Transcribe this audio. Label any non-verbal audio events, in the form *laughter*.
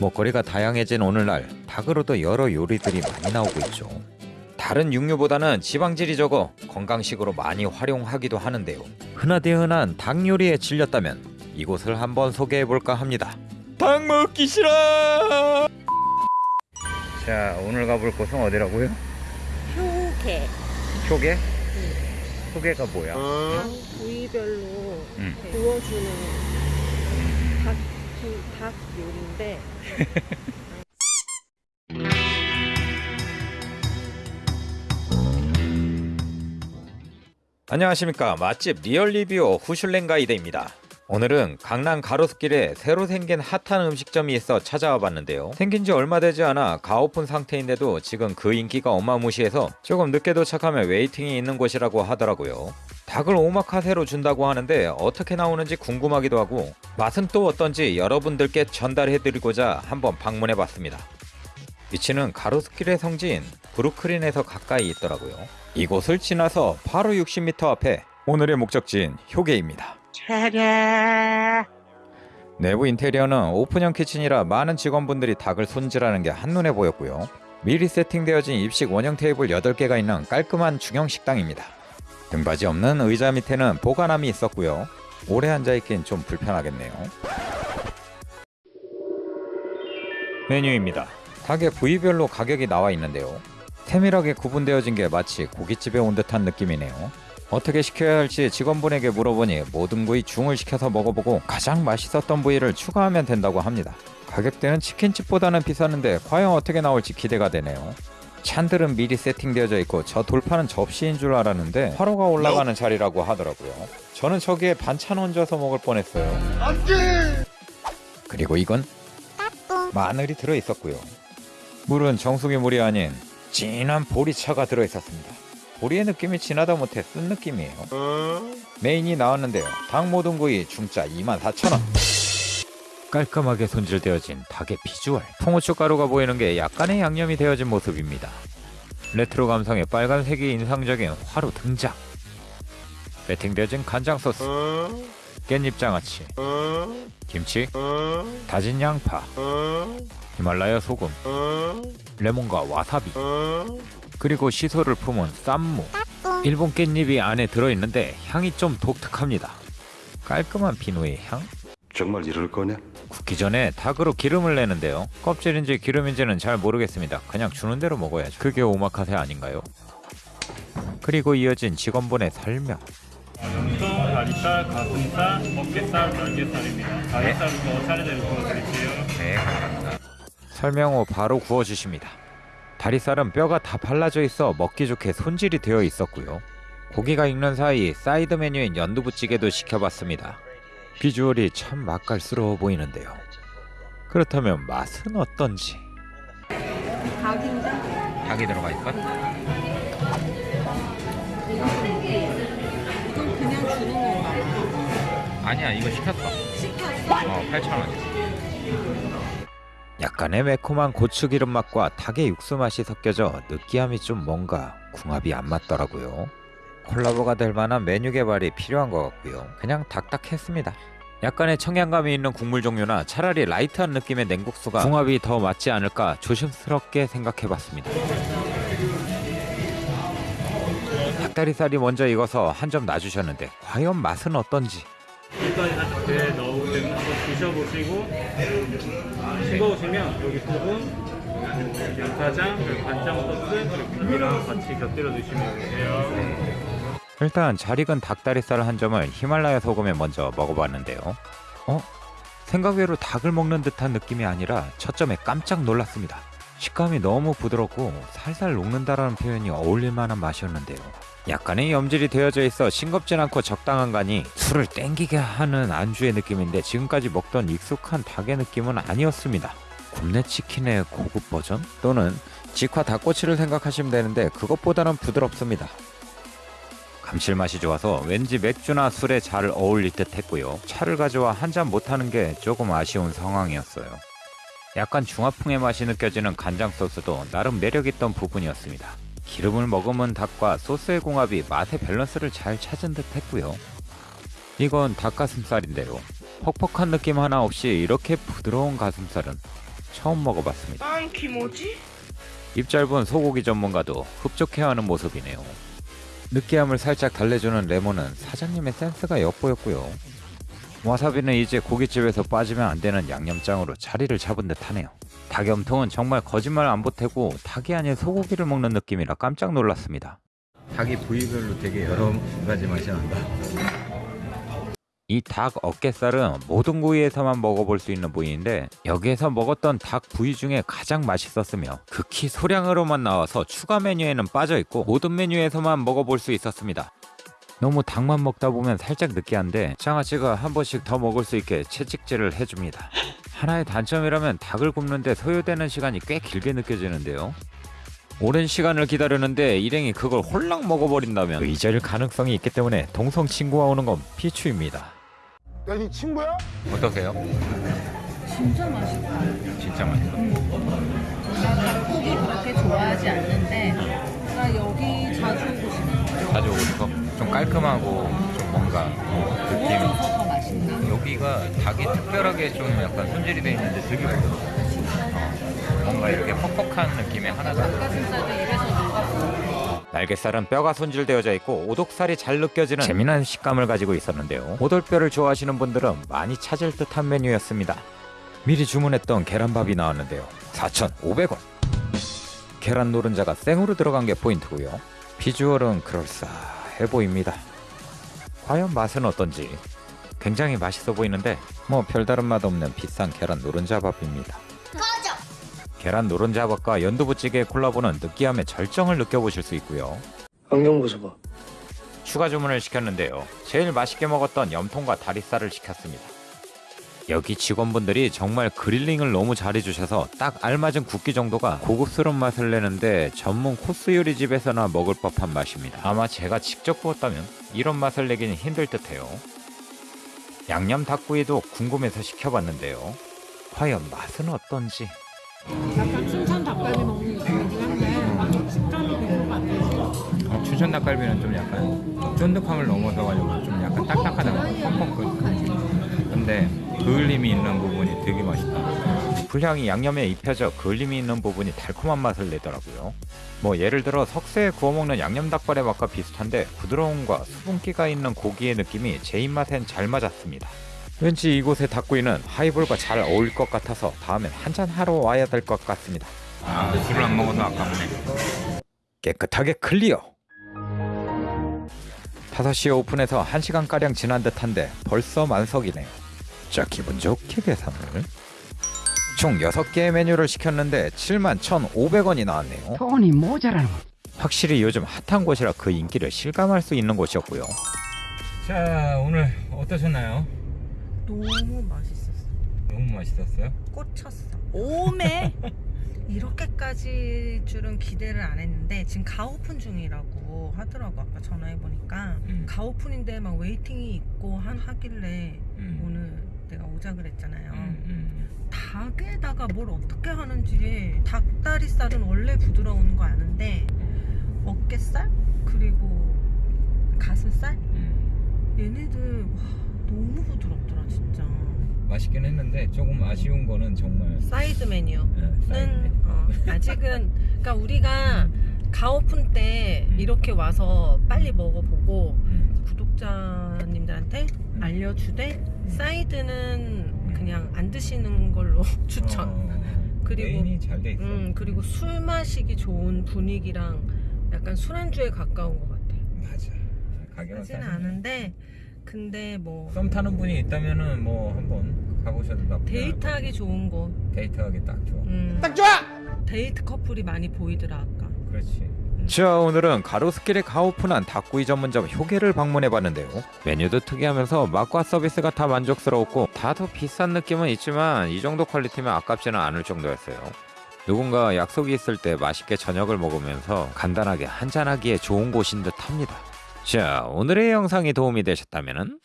먹거리가 다양해진 오늘날 닭으로도 여러 요리들이 많이 나오고 있죠. 다른 육류보다는 지방질이 적어 건강식으로 많이 활용하기도 하는데요. 흔하디 흔한 닭 요리에 질렸다면 이곳을 한번 소개해 볼까 합니다. 닭 먹기 싫어. 자 오늘 가볼 곳은 어디라고요? 효게 효계? 효계가 뭐야? 닭 부위별로 구워주는 닭, 그 닭 요리인데 안녕하십니까 맛집 리얼 리뷰 후슐랭 가이드입니다. 오늘은 강남 가로수길에 새로 생긴 핫한 음식점이 있어 찾아와 봤는데요. 생긴 지 얼마 되지 않아 가오픈 상태인데도 지금 그 인기가 어마무시해서 조금 늦게 도착하면 waiting이 있는 곳이라고 하더라고요. 닭을 오마카세로 준다고 하는데 어떻게 나오는지 궁금하기도 하고 맛은 또 어떤지 여러분들께 전달해드리고자 한번 방문해 봤습니다. 위치는 가로수길의 성지인 브루클린에서 가까이 있더라고요. 이곳을 지나서 바로 60m 앞에 오늘의 목적지인 효계입니다. 내부 인테리어는 오픈형 키친이라 많은 직원분들이 닭을 손질하는 게 한눈에 보였고요. 미리 세팅되어진 입식 원형 테이블 8개가 있는 깔끔한 중형 식당입니다. 등받이 없는 의자 밑에는 보관함이 있었고요. 오래 앉아있긴 좀 불편하겠네요. 메뉴입니다. 닭의 부위별로 가격이 나와 있는데요. 세밀하게 구분되어진 게 마치 고깃집에 온 듯한 느낌이네요. 어떻게 시켜야 할지 직원분에게 물어보니 모든 부위 중을 시켜서 먹어보고 가장 맛있었던 부위를 추가하면 된다고 합니다. 가격대는 치킨집보다는 비쌌는데 과연 어떻게 나올지 기대가 되네요. 찬들은 미리 세팅되어져 있고 저 돌파는 접시인 줄 알았는데 화로가 올라가는 자리라고 하더라고요. 저는 저기에 반찬 얹어서 먹을 뻔했어요. 그리고 이건 마늘이 들어 있었고요. 물은 정수기 물이 아닌 진한 보리차가 들어 있었습니다. 보리의 느낌이 진하다 못해 쓴 느낌이에요. 메인이 나왔는데요. 닭 모든 구이 중짜 24,000원. 깔끔하게 손질되어진 닭의 비주얼. 통후추 가루가 보이는 게 약간의 양념이 되어진 모습입니다. 레트로 감성의 빨간색이 인상적인 화로 등장. 세팅되어진 간장 소스, 깻잎 장아찌, 김치, 다진 양파, 히말라야 소금, 레몬과 와사비, 그리고 시소를 품은 쌈무. 일본 깻잎이 안에 들어있는데 향이 좀 독특합니다. 깔끔한 비누의 향? 정말 이럴 거냐? 굽기 전에 닭으로 기름을 내는데요. 껍질인지 기름인지는 잘 모르겠습니다. 그냥 주는 대로 먹어야죠. 그게 오마카세 아닌가요? 그리고 이어진 직원분의 설명. 염통, 다리살, 가슴살, 어깨살, 날개살입니다. 다리살부터 차례대로 구워드릴게요. 네, 감사합니다. 설명 후 바로 구워주십니다. 다리살은 뼈가 다 발라져 있어 먹기 좋게 손질이 되어 있었고요. 고기가 익는 사이 사이드 메뉴인 연두부찌개도 시켜봤습니다. 비주얼이 참 맛깔스러워 보이는데요. 그렇다면 맛은 어떤지? 닭이 들어가 있건? 아니야 이거. 시켰어? 어 8,000원. 약간의 매콤한 고추기름 맛과 닭의 육수 맛이 섞여져 느끼함이 좀 뭔가 궁합이 안 맞더라고요. 콜라보가 될 만한 메뉴 개발이 필요한 것 같고요. 그냥 딱딱했습니다. 약간의 청량감이 있는 국물 종류나 차라리 light한 느낌의 냉국수가 궁합이 더 맞지 않을까 조심스럽게 생각해봤습니다. 닭다리살이 먼저 익어서 한 점 놔주셨는데 과연 맛은 어떤지 드셔보시고 싱거우시면 여기 소금, 양파장, 간장 소스, 김이랑 같이 곁들여 드시면 돼요. 일단 잘 익은 닭다리살 한 점을 히말라야 소금에 먼저 먹어봤는데요. 어? 생각외로 닭을 먹는 듯한 느낌이 아니라 첫 점에 깜짝 놀랐습니다. 식감이 너무 부드럽고 살살 녹는다라는 표현이 어울릴 만한 맛이었는데요. 약간의 염질이 되어져 있어 싱겁진 않고 적당한 간이 술을 땡기게 하는 안주의 느낌인데 지금까지 먹던 익숙한 닭의 느낌은 아니었습니다. 굽네 치킨의 고급 버전? 또는 직화 닭꼬치를 생각하시면 되는데 그것보다는 부드럽습니다. 감칠맛이 좋아서 왠지 맥주나 술에 잘 어울릴 듯 했고요. 차를 가져와 한 잔 못하는 게 조금 아쉬운 상황이었어요. 약간 중화풍의 맛이 느껴지는 간장 소스도 나름 매력있던 부분이었습니다. 기름을 머금은 닭과 소스의 궁합이 맛의 밸런스를 잘 찾은 듯 했고요. 이건 닭가슴살인데요. 퍽퍽한 느낌 하나 없이 이렇게 부드러운 가슴살은 처음 먹어봤습니다. 난 김오지? 입 짧은 소고기 전문가도 흡족해하는 모습이네요. 느끼함을 살짝 달래주는 레몬은 사장님의 센스가 엿보였고요. 와사비는 이제 고깃집에서 빠지면 안 되는 양념장으로 자리를 잡은 듯 하네요. 닭염통은 정말 거짓말 안 보태고 닭이 아닌 소고기를 먹는 느낌이라 깜짝 놀랐습니다. 닭이 부위별로 되게 여러 가지 맛이 난다. 이 닭 어깨살은 모든 부위에서만 먹어볼 수 있는 부위인데 여기에서 먹었던 닭 부위 중에 가장 맛있었으며 극히 소량으로만 나와서 추가 메뉴에는 빠져있고 모든 메뉴에서만 먹어볼 수 있었습니다. 너무 닭만 먹다 보면 살짝 느끼한데 장아찌가 한 번씩 더 먹을 수 있게 채찍질을 해줍니다. 하나의 단점이라면 닭을 굽는데 소요되는 시간이 꽤 길게 느껴지는데요. 오랜 시간을 기다렸는데 일행이 그걸 홀랑 먹어버린다면 의절일 가능성이 있기 때문에 동성 친구가 오는 건 피추입니다. 야니 친구야? 어떠세요? 진짜 맛있다. 진짜 맛있어. 나 닭고기 그렇게 좋아하지 않는데 나 여기 자주 오고 싶어. 자주 오고 싶어. 좀 깔끔하고 좀 뭔가 느낌. 여기가 닭이 특별하게 좀 약간 손질이 돼 있는데 되게 부드러워. 어, 뭔가 이렇게 퍽퍽한 느낌이 하나도. 날개살은 뼈가 손질되어져 있고 오독살이 잘 느껴지는 재미난 식감을 가지고 있었는데요. 오돌뼈를 좋아하시는 분들은 많이 찾을 듯한 메뉴였습니다. 미리 주문했던 계란밥이 나왔는데요. 4,500원. 계란 노른자가 생으로 들어간 게 포인트고요. 비주얼은 그럴싸 해 보입니다. 과연 맛은 어떤지 굉장히 맛있어 보이는데 뭐 별다른 맛 없는 비싼 계란 노른자밥입니다. 계란 노른자밥과 연두부찌개의 콜라보는 느끼함의 절정을 느껴보실 수 있고요. 안경 벗어봐. 추가 주문을 시켰는데요. 제일 맛있게 먹었던 염통과 다리살을 시켰습니다. 여기 직원분들이 정말 그릴링을 너무 잘해주셔서 딱 알맞은 굵기 정도가 고급스러운 맛을 내는데 전문 코스 요리 집에서나 먹을 법한 맛입니다. 아마 제가 직접 구웠다면 이런 맛을 내기는 힘들 듯해요. 양념 닭구이도 궁금해서 시켜봤는데요. 과연 맛은 어떤지 약간 춘천 닭갈비 먹는 느낌이긴 한데 식감이 별로 안 되지. 어, 추천 닭갈비는 좀 약간 쫀득함을 넘어서 가지고 좀 약간 딱딱하다고 퍽퍽거려. 근데 그을림이 있는 부분이 되게 맛있다. 불향이 양념에 입혀져 그을림이 있는 부분이 달콤한 맛을 내더라고요. 뭐 예를 들어 석쇠에 구워 먹는 양념 닭발의 맛과 비슷한데 부드러움과 수분기가 있는 고기의 느낌이 제 입맛엔 잘 맞았습니다. 왠지 이곳의 닭구이는 하이볼과 잘 어울릴 것 같아서 다음엔 한잔 하러 와야 될 것 같습니다. 아, 술을 안 먹어서 아깝네. 깨끗하게 클리어. 5시에 오픈해서 1시간가량 지난 듯한데 벌써 만석이네요. 자 기분 좋게 계산을. 총 6개의 메뉴를 시켰는데 71,500원이 나왔네요. 돈이 모자라는 거. 확실히 요즘 핫한 곳이라 그 인기를 실감할 수 있는 곳이었고요. 자, 오늘 어떠셨나요? 너무 맛있었어. 너무 맛있었어요? 꽂혔어. 오메! *laughs* 이렇게까지 줄은 기대를 안 했는데 지금 가오픈 중이라고 하더라고 아까 전화해보니까 음. 가오픈인데 막 waiting이 있고 한 하길래 음. 오늘 내가 오자 그랬잖아요 음, 음. 닭에다가 뭘 어떻게 하는지 닭다리살은 원래 부드러운 거 아는데 어깨살 그리고 가슴살 음. 얘네들 와, 너무 부드럽더라 진짜 맛있긴 했는데 조금 아쉬운 거는 정말 사이드 메뉴 네, 는. 어, 아직은 그러니까 우리가 가오픈 때 음. 이렇게 와서 빨리 먹어보고 음. 음. 알려주되 사이드는 그냥 안 드시는 걸로 *laughs* 추천. 어, *laughs* 그리고- 메인이 잘 돼 있어. 음 그리고 술 마시기 좋은 분위기랑 약간 술안주에 가까운 것 같아. 맞아. 가격은 싸지네. 않은데 근데 뭐 썸 타는 분이 있다면은 뭐 한번 가보셔도 나쁘지 않을 데이트하기 것 좋은 곳. 데이트하기 딱 좋아. 음, 딱 좋아! 데이트 커플이 많이 보이더라 아까. 그렇지. 자 오늘은 가로수길에 가오픈한 닭구이 전문점 효계를 방문해봤는데요. 메뉴도 특이하면서 맛과 서비스가 다 만족스러웠고 다소 비싼 느낌은 있지만 이 정도 퀄리티면 아깝지는 않을 정도였어요. 누군가 약속이 있을 때 맛있게 저녁을 먹으면서 간단하게 한잔하기에 좋은 곳인 듯 합니다. 자 오늘의 영상이 도움이 되셨다면